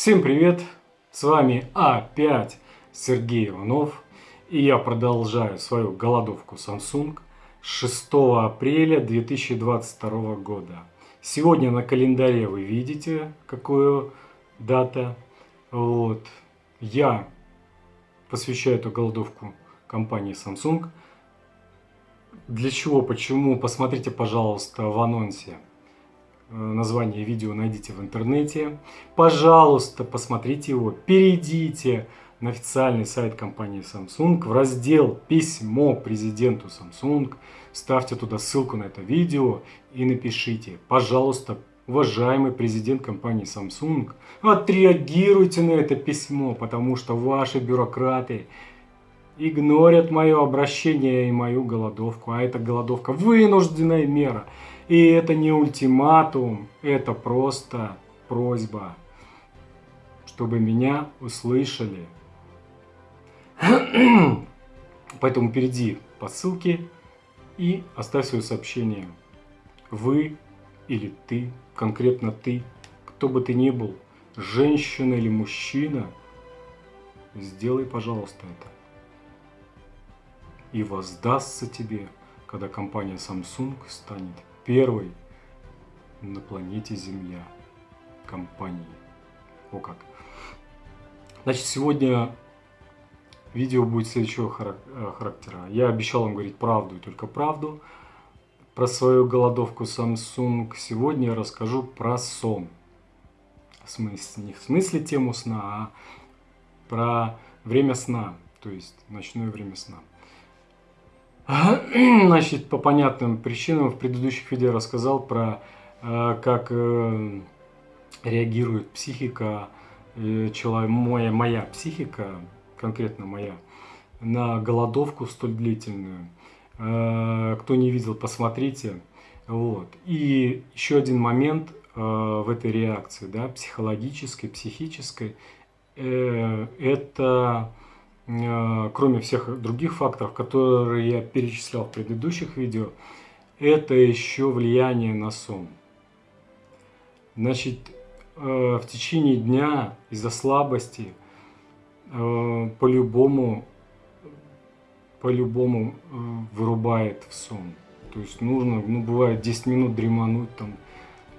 Всем привет! С вами опять Сергей Иванов. И я продолжаю свою голодовку Samsung 6 апреля 2022 года. Сегодня на календаре вы видите, какую дата. Вот. Я посвящаю эту голодовку компании Samsung. Для чего, почему, посмотрите, пожалуйста, в анонсе название видео найдите в интернете. Пожалуйста, посмотрите его, перейдите на официальный сайт компании Samsung в раздел «Письмо президенту Samsung», ставьте туда ссылку на это видео и напишите «Пожалуйста, уважаемый президент компании Samsung, отреагируйте на это письмо, потому что ваши бюрократы игнорят мое обращение и мою голодовку, а эта голодовка вынужденная мера». И это не ультиматум, это просто просьба, чтобы меня услышали. Поэтому перейди по ссылке и оставь свое сообщение. Вы или ты, конкретно ты, кто бы ты ни был, женщина или мужчина, сделай, пожалуйста, это. И воздастся тебе, когда компания Samsung станет первой на планете Земля компании. О как. Значит, сегодня видео будет следующего э, характера. Я обещал вам говорить правду и только правду. Про свою голодовку Samsung сегодня я расскажу про сон. В смысле, не в смысле тему сна, а про время сна, то есть ночное время сна. Значит, по понятным причинам в предыдущих видео рассказал про э, как э, реагирует психика, э, человек, моя, моя психика, конкретно моя, на голодовку столь длительную. Кто не видел, посмотрите. Вот. И еще один момент в этой реакции, да, психологической, психической, это кроме всех других факторов, которые я перечислял в предыдущих видео, это еще влияние на сон. Значит, э, в течение дня из-за слабости э, по-любому по-любому вырубает в сон. То есть нужно, ну бывает 10 минут дремануть там,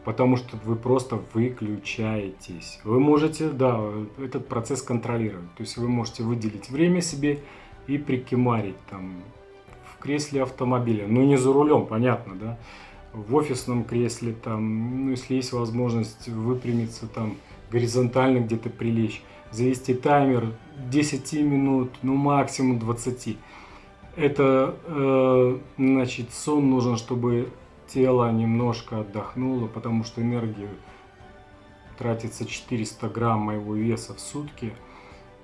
потому что вы просто выключаетесь. Вы можете, да, этот процесс контролировать. То есть вы можете выделить время себе и прикимарить там в кресле автомобиля. Ну не за рулем, понятно, да. В офисном кресле там, ну если есть возможность выпрямиться там горизонтально где-то прилечь, завести таймер 10 минут, ну максимум 20. Это, э, значит, сон нужен, чтобы тело немножко отдохнуло, потому что энергию тратится 400 грамм моего веса в сутки,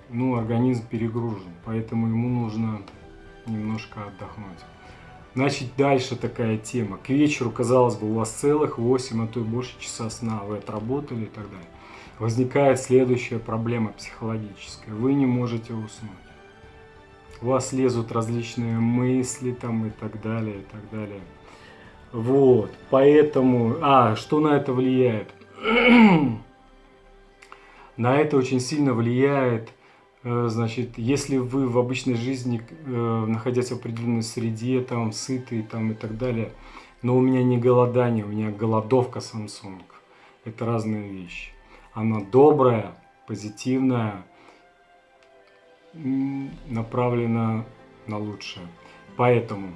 ну, организм перегружен, поэтому ему нужно немножко отдохнуть. Значит, дальше такая тема. К вечеру, казалось бы, у вас целых 8, а то и больше часа сна, вы отработали и так далее. Возникает следующая проблема психологическая. Вы не можете уснуть. У вас лезут различные мысли там и так далее, и так далее. Вот, поэтому, а, что на это влияет? на это очень сильно влияет, э, значит, если вы в обычной жизни, э, находясь в определенной среде, там, сытый, там, и так далее, но у меня не голодание, у меня голодовка Samsung. Это разные вещи. Она добрая, позитивная, направлена на лучшее. Поэтому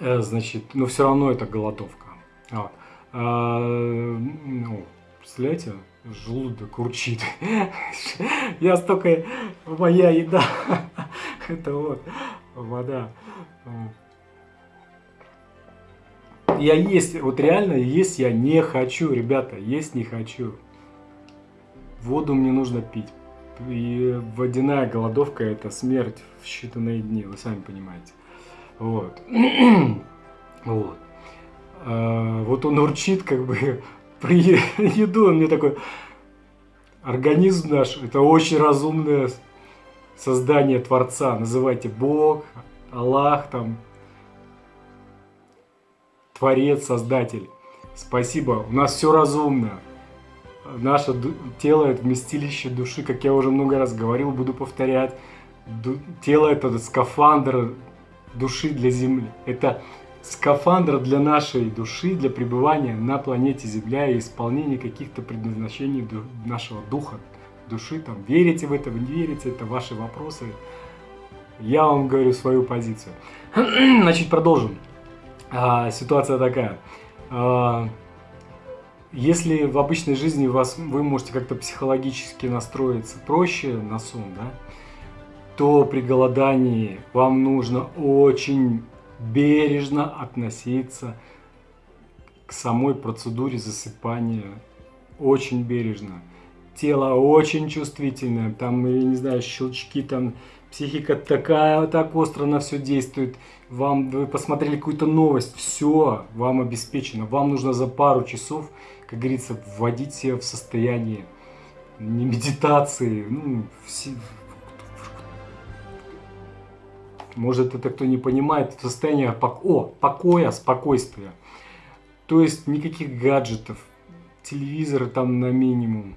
значит, но все равно это голодовка. Вот. А, ну, представляете, желудок урчит. Я столько, моя еда, это вот вода. Я есть, вот реально есть я не хочу, ребята, есть не хочу. Воду мне нужно пить. И водяная голодовка это смерть в считанные дни, вы сами понимаете. Вот. вот. А, вот он урчит, как бы, при еду, он мне такой, организм наш, это очень разумное создание Творца, называйте Бог, Аллах, там, Творец, Создатель. Спасибо, у нас все разумно. наше тело это вместилище души, как я уже много раз говорил, буду повторять. Тело это скафандр души для Земли. Это скафандр для нашей души, для пребывания на планете Земля и исполнения каких-то предназначений нашего духа, души. Там, верите в это, вы не верите, это ваши вопросы. Я вам говорю свою позицию. Значит, продолжим. А, ситуация такая. А, если в обычной жизни вас, вы можете как-то психологически настроиться проще на сон, да, то при голодании вам нужно очень бережно относиться к самой процедуре засыпания. Очень бережно. Тело очень чувствительное, там, я не знаю, щелчки, там, психика такая, так остро на все действует. Вам, вы посмотрели какую-то новость, все, вам обеспечено. Вам нужно за пару часов, как говорится, вводить себя в состояние не медитации, ну, все, может это кто не понимает, состояние пок о, покоя, спокойствия. То есть никаких гаджетов, телевизоры там на минимум.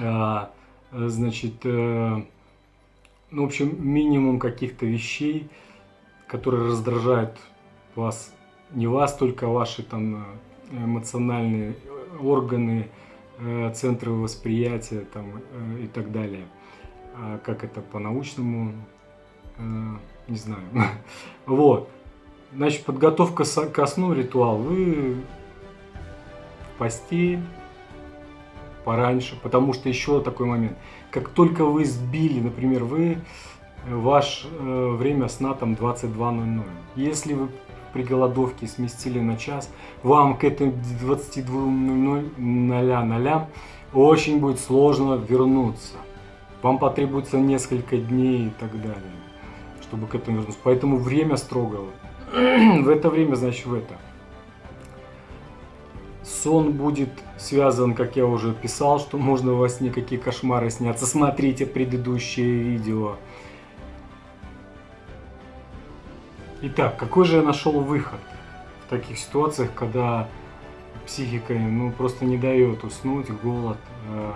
А, значит, э, ну, в общем, минимум каких-то вещей, которые раздражают вас, не вас, только ваши там эмоциональные органы, э, центры восприятия там э, и так далее. А как это по-научному Э, не знаю. Вот. Значит, подготовка ко сну, ритуал. Вы в постель пораньше, потому что еще такой момент. Как только вы сбили, например, вы, э, ваше э, время сна там 22.00. Если вы при голодовке сместили на час, вам к этому 22.00 очень будет сложно вернуться. Вам потребуется несколько дней и так далее чтобы к этому вернуться. Поэтому время строго. в это время, значит, в это. Сон будет связан, как я уже писал, что можно во сне какие кошмары сняться. Смотрите предыдущее видео. Итак, какой же я нашел выход в таких ситуациях, когда психика ну, просто не дает уснуть, голод, э,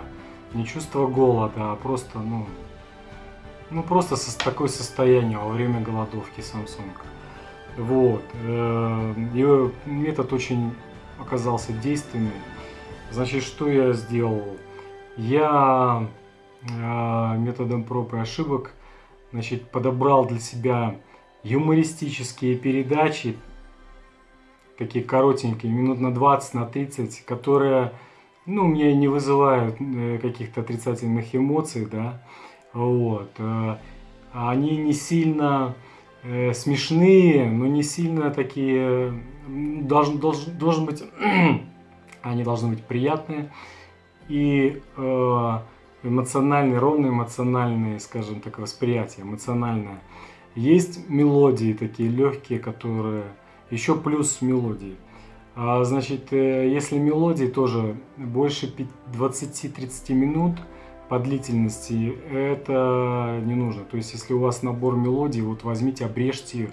не чувство голода, а просто, ну, ну, просто со, такое состояние во время голодовки Samsung. Вот. Э, и метод очень оказался действенным. Значит, что я сделал? Я э, методом проб и ошибок значит, подобрал для себя юмористические передачи, такие коротенькие, минут на 20, на 30, которые, ну, мне не вызывают э, каких-то отрицательных эмоций, да, вот. Э, они не сильно э, смешные, но не сильно такие... Должен, должен, должен быть... они должны быть приятные и э, эмоциональные, ровные эмоциональные, скажем так, восприятие, эмоциональное. Есть мелодии такие легкие, которые... Еще плюс мелодии. А, значит, если мелодии тоже больше 20-30 минут – по длительности, это не нужно. То есть, если у вас набор мелодий, вот возьмите, обрежьте.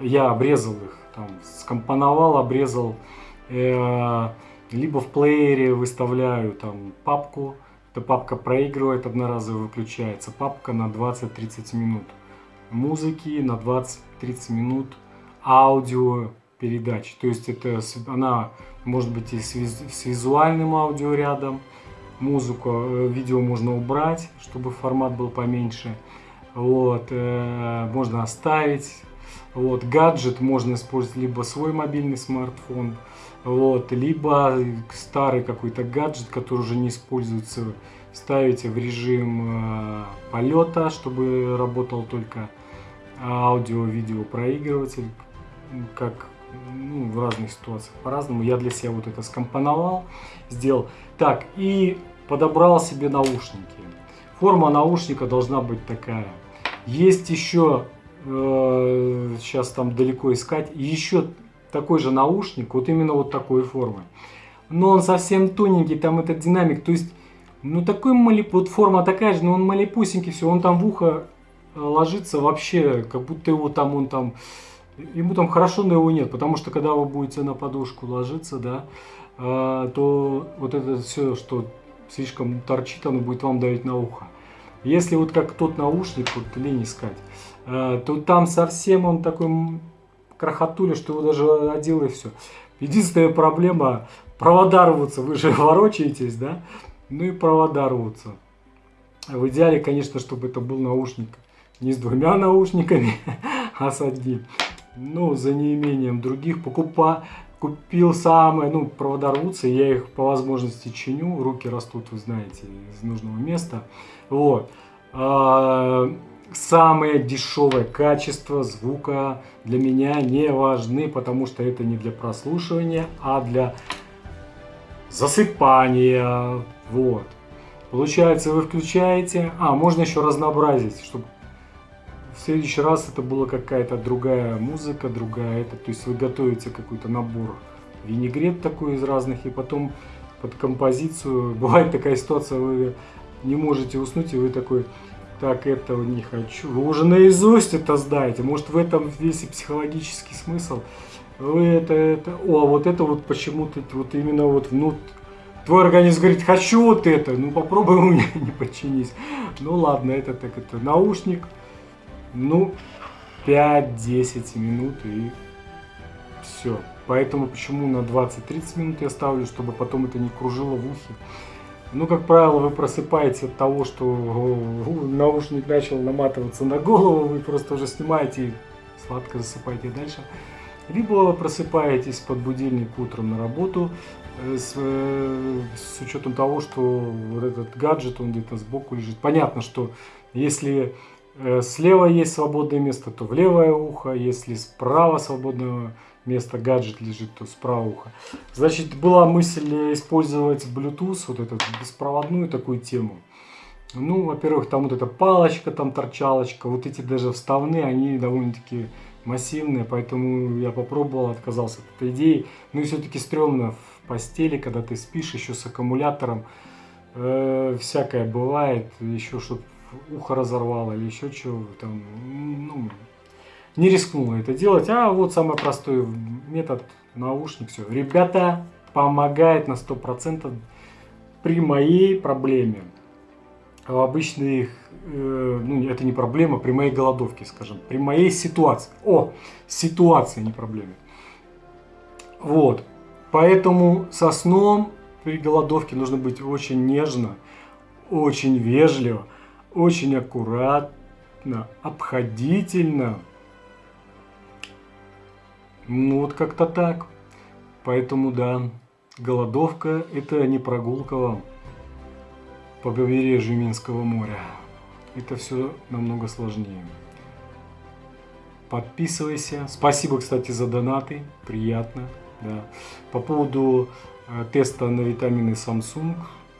Я обрезал их, там, скомпоновал, обрезал. Э, либо в плеере выставляю там папку. Эта папка проигрывает, одноразово выключается. Папка на 20-30 минут музыки, на 20-30 минут аудио передач. То есть это она может быть и с, с визуальным аудио рядом, музыку, э, видео можно убрать, чтобы формат был поменьше. Вот, э, можно оставить. Вот, гаджет можно использовать либо свой мобильный смартфон, вот, либо старый какой-то гаджет, который уже не используется, ставите в режим э, полета, чтобы работал только аудио-видео проигрыватель, как ну, в разных ситуациях по-разному. Я для себя вот это скомпоновал, сделал. Так, и подобрал себе наушники. Форма наушника должна быть такая. Есть еще, э, сейчас там далеко искать, еще такой же наушник, вот именно вот такой формы. Но он совсем тоненький, там этот динамик, то есть, ну такой малип, вот форма такая же, но он малипусенький, все, он там в ухо э, ложится вообще, как будто его там, он там, ему там хорошо, но его нет, потому что когда вы будете на подушку ложиться, да, а, то вот это все, что слишком торчит, оно будет вам давить на ухо. Если вот как тот наушник, вот лень искать, а, то там совсем он такой крохотуля, что его даже одел и все. Единственная проблема провода рвутся, вы же ворочаетесь, да? Ну и провода рвутся. В идеале, конечно, чтобы это был наушник не с двумя наушниками, а с одним. Ну, за неимением других покупа, купил самые, ну, провода рвутся, я их по возможности чиню, руки растут, вы знаете, из нужного места. Вот. А, самое дешевое качество звука для меня не важны, потому что это не для прослушивания, а для засыпания. Вот. Получается, вы включаете... А, можно еще разнообразить, чтобы в следующий раз это была какая-то другая музыка, другая это. То есть вы готовите какой-то набор винегрет такой из разных, и потом под композицию... Бывает такая ситуация, вы не можете уснуть, и вы такой так, этого не хочу. Вы уже наизусть это знаете. Может, в этом весь и психологический смысл. Вы это, это... О, вот это вот почему-то вот именно вот внут... Твой организм говорит, хочу вот это. Ну, попробуй у меня не подчинись. Ну, ладно, это так, это наушник. Ну, 5-10 минут и все. Поэтому почему на 20-30 минут я ставлю, чтобы потом это не кружило в ухе. Ну, как правило, вы просыпаетесь от того, что наушник начал наматываться на голову, вы просто уже снимаете и сладко засыпаете дальше. Либо просыпаетесь под будильник утром на работу э, с, э, с учетом того, что вот этот гаджет, он где-то сбоку лежит. Понятно, что если слева есть свободное место, то в левое ухо, если справа свободное место гаджет лежит, то справа уха. Значит, была мысль использовать Bluetooth, вот эту беспроводную такую тему. Ну, во-первых, там вот эта палочка, там торчалочка, вот эти даже вставные, они довольно-таки массивные, поэтому я попробовал, отказался от этой идеи. Ну и все-таки стрёмно в постели, когда ты спишь еще с аккумулятором, э, всякое бывает, еще что ухо разорвало или еще чего там, ну, не рискнула это делать. А вот самый простой метод наушник. Все. Ребята, помогает на 100% при моей проблеме. Обычно их, э, ну это не проблема, при моей голодовке, скажем, при моей ситуации. О, ситуация, не проблема. Вот, поэтому со сном при голодовке нужно быть очень нежно, очень вежливо, очень аккуратно, обходительно. Ну вот как-то так. Поэтому да, голодовка это не прогулка вам по побережью Минского моря. Это все намного сложнее. Подписывайся. Спасибо, кстати, за донаты. Приятно. Да. По поводу э, теста на витамины Samsung.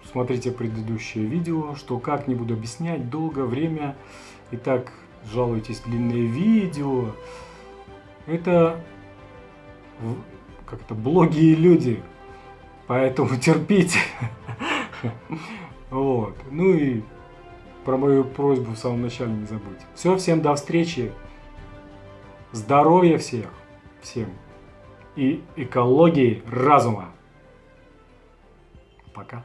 Смотрите предыдущее видео, что как не буду объяснять, долго, время. Итак, жалуйтесь, длинное видео. Это как-то блоги люди, поэтому терпите. Вот. Ну и про мою просьбу в самом начале не забудьте. Все, всем до встречи. Здоровья всех, всем. И экологии разума. Пока.